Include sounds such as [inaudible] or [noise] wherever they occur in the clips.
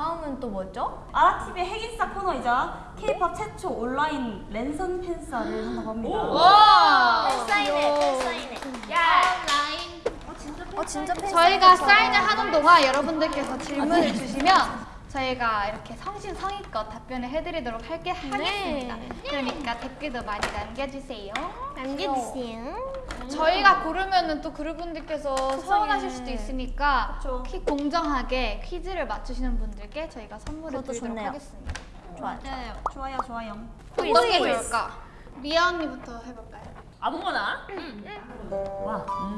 다음은 또 뭐죠? 아라TV의 핵인싸 코너이자 K-팝 최초 온라인 랜선 팬싸를 한다고 합니다. 와! 팬사인회, 팬사인회. 야! 어, 진짜 팬사인회. 저희가 사인을 하는 동안 여러분들께서 질문을 주시면 저희가 이렇게 성심성의껏 답변을 해드리도록 할게 하겠습니다. 그러니까 댓글도 많이 남겨주세요. 남겨주세요. 저희가 고르면은 또 그룹분들께서 서운하실 수도 있으니까 그쵸. 퀴 공정하게 퀴즈를 맞추시는 분들께 저희가 선물을 드리도록 좋네요. 하겠습니다. 좋아요. 좋아요, 좋아요. 어떤 게 좋을까? 리아 언니부터 해볼까요? 아무거나? 와. 음.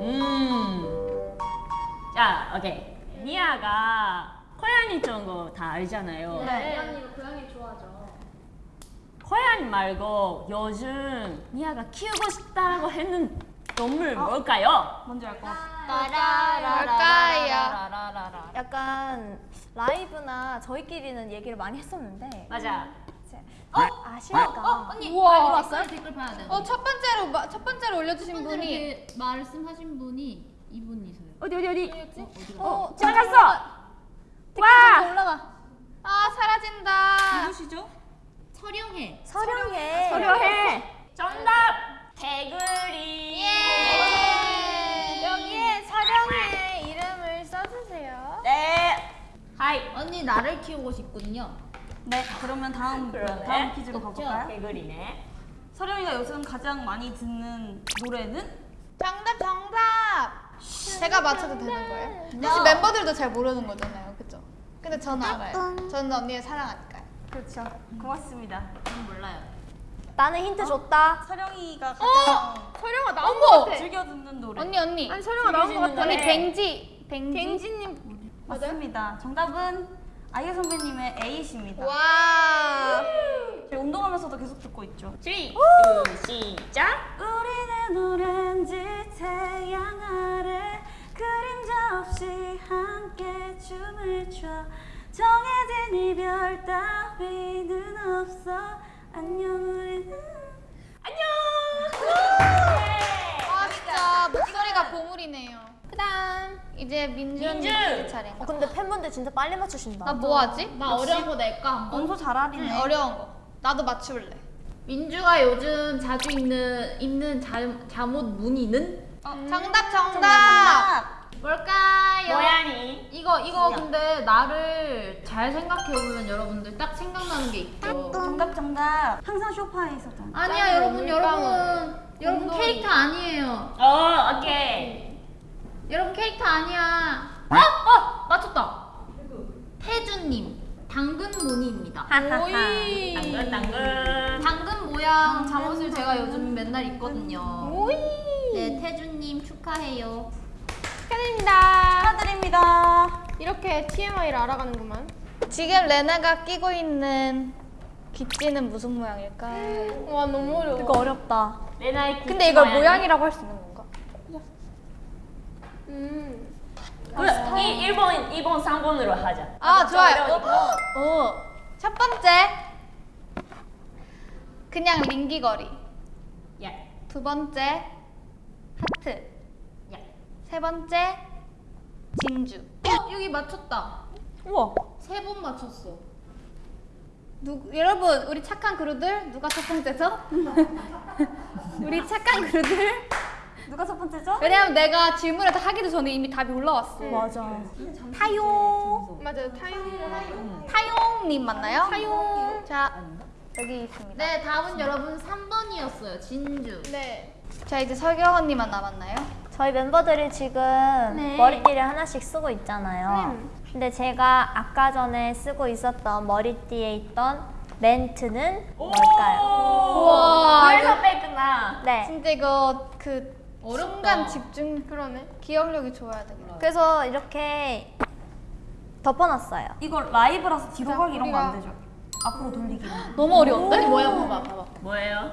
음. 자, 오케이. 니아가 코야니 쩐거 다 알잖아요. 네. 언니가 고양이 좋아하죠. 코야니 말고 요즘 니아가 키우고 싶다고 했는 동물 뭘까요? 뭔지 알 것 같아. 뭘까요? 약간 라이브나 저희끼리는 얘기를 많이 했었는데 맞아. 어? 아실까? 언니 우와. 왔어요? 댓글 봐야 돼. 어, 첫 번째로 마- 첫 번째로 올려주신 분이 이렇게 말씀하신 분이 이분이세요. 어디 어디 어디? 어, 지나갔어. 좀 와. 올라가. 아 사라진다. 누구시죠? 서령해. 서령해. 서려해. 정답. 개구리. 여기에 서령해 이름을 써주세요. 네. Hi. 언니 나를 키우고 싶군요. 네, 그러면 다음 [laughs] 그러네. 다음 퀴즈로? 가볼까요? 개구리네. 서령이가 요즘 가장 많이 듣는 노래는? 정답 정답. 제가 맞춰도 되는 거예요? 사실 멤버들도 잘 모르는 거잖아요, 그죠? 근데 저는 알아요. 저는 언니를 사랑하니까요. 그렇죠. 고맙습니다. 전 몰라요. 나는 힌트 줬다. 서령이가 가장 서령아 나온 거 같아. 즐겨 듣는 노래. 언니 언니. 아니 서령아 나온 거 같아. 언니 뱅지 뱅지. 갱지님. 맞습니다. 정답은 아이유 선배님의 에잇입니다. 와. 저희 운동하면서도 계속 듣고 있죠. 3, 2, 시작. 우리는 오렌지 태양 아래 그림자 없이 함께 춤을 춰 정해진 이별 따위는 없어 안녕 우리는 아 진짜 목소리가 보물이네요. 그다음 이제 민주 언니 민주! 차례. 어, 근데 팬분들 진짜 빨리 맞추신다. 나 뭐 하지? 나 어려운 거 낼까 한번? 엄소 잘하리네 응, 어려운 거. 나도 맞출래. 민주가 요즘 자주 입는 입는 잠, 잠옷 무늬는 정답 정답. 정답 뭘까요? 고양이. 이거 이거 근데 나를 잘 생각해 보면 여러분들 딱 생각나는 게 있죠. 정답 정답 항상 쇼파에 있었잖아 아니야 여러분 여러분 여러분 캐릭터 아니에요. 어, 오케이. 여러분 캐릭터 아니야. 어? 어 맞췄다. 태준님 당근 무늬입니다. 오이. 당근 당근. 당근 모양 잠옷을 제가 요즘 맨날 입거든요. 오이. 네 태준님 축하해요. 축하드립니다. 축하드립니다 이렇게 TMI를 알아가는구만. 지금 레나가 끼고 있는 귀찌는 무슨 모양일까요? 와 너무 어려워. 이거 어렵다. 레나의 귀 근데 이걸 모양이. 모양이라고 할 수 있는 건가? 음. 그래, 이 1번, 2번, 3번으로 하자. 아 좋아요. 어려우니까. 오. 첫 번째 그냥 링기거리. 야, 두 번째 하트. 야. 세 번째 진주. 어 여기 맞췄다. 우와. 세 번 맞췄어. 누, 여러분 우리 착한 그루들 누가 첫 번째죠? [laughs] 우리 착한 그루들 누가 첫 번째죠? 왜냐면 내가 질문을 다 하기도 전에 이미 답이 올라왔어 맞아. 타용 맞아요. 타용. 타용님 맞나요? 타용 자 여기 있습니다 네 다음은 여러분 3번이었어요. 진주. 네. 자 이제 설경 언니만 남았나요? 저희 멤버들이 지금 네. 머리띠를 하나씩 쓰고 있잖아요. 음. 근데 제가 아까 전에 쓰고 있었던 머리띠에 있던 멘트는 뭘까요? 우와 그래서 뺐구나. 네. 진짜 이거 그. 순간 집중 그러네 기억력이 좋아야 돼 그래서 이렇게 덮어놨어요. 이거 라이브라서 뒤로 자, 가기 이런 거 안 되죠? 앞으로 돌리기. 너무 어려운데? 아니 뭐야 봐봐 봐봐. 뭐예요?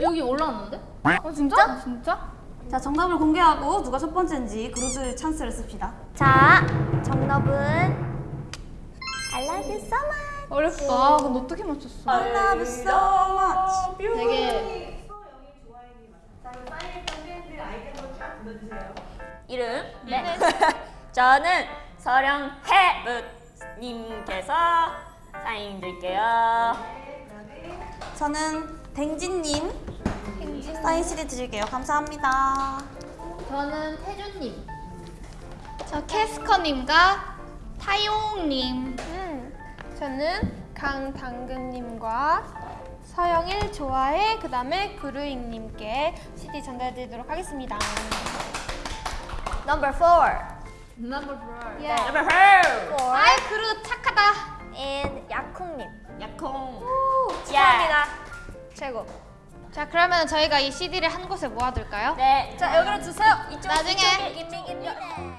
여기 올라왔는데? 어 진짜? 진짜? 자 정답을 공개하고 누가 첫 번째인지 그루들 찬스를 씁시다 자, 정답은 I love you so much. 어렵다 근데 어떻게 맞췄어? I love you so much [laughs] 저는 서령해님께서 사인 드릴게요. 저는 댕진님 사인 CD 드릴게요. 감사합니다. 저는 태준님. 저 캐스커님과 타용님. 음, 저는 강당근님과 서영일 좋아해 그 다음에 그루잉님께 CD 전달드리도록 하겠습니다. Number four. Number four. Yeah. Number four. four. 아이 그루 착하다. and 야쿵님. 약콩. 축하합니다. 최고. 자 그러면 저희가 이 CD를 한 곳에 모아둘까요? 네. 자 여기로 주세요. 나중에 인밍 인밍.